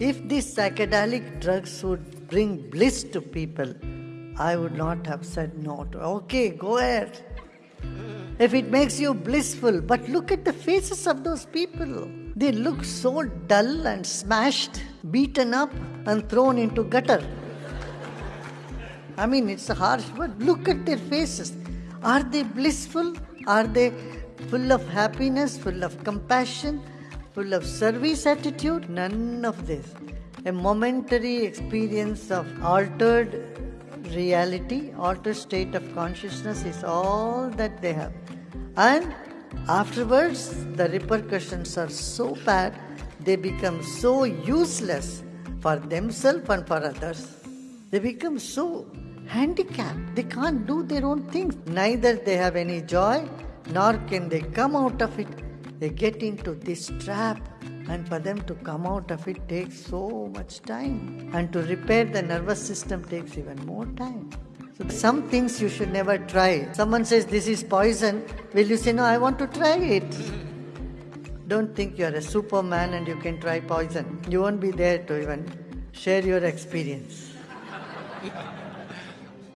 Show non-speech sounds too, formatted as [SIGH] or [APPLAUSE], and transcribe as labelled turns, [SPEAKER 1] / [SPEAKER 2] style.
[SPEAKER 1] If these psychedelic drugs would bring bliss to people, I would not have said no to. Okay, go ahead. If it makes you blissful, but look at the faces of those people. They look so dull and smashed, beaten up, and thrown into gutter. I mean, it's a harsh word. Look at their faces. Are they blissful? Are they full of happiness, full of compassion, full of service attitude? None of this. A momentary experience of altered reality, altered state of consciousness is all that they have. And afterwards, the repercussions are so bad, they become so useless for themselves and for others. They become so handicapped. They can't do their own things. Neither they have any joy, nor can they come out of it. They get into this trap, and for them to come out of it takes so much time. And to repair the nervous system takes even more time. So some things you should never try. Someone says this is poison, will you say, No, I want to try it? [LAUGHS] Don't think you're a superman and you can try poison. You won't be there to even share your experience. [LAUGHS]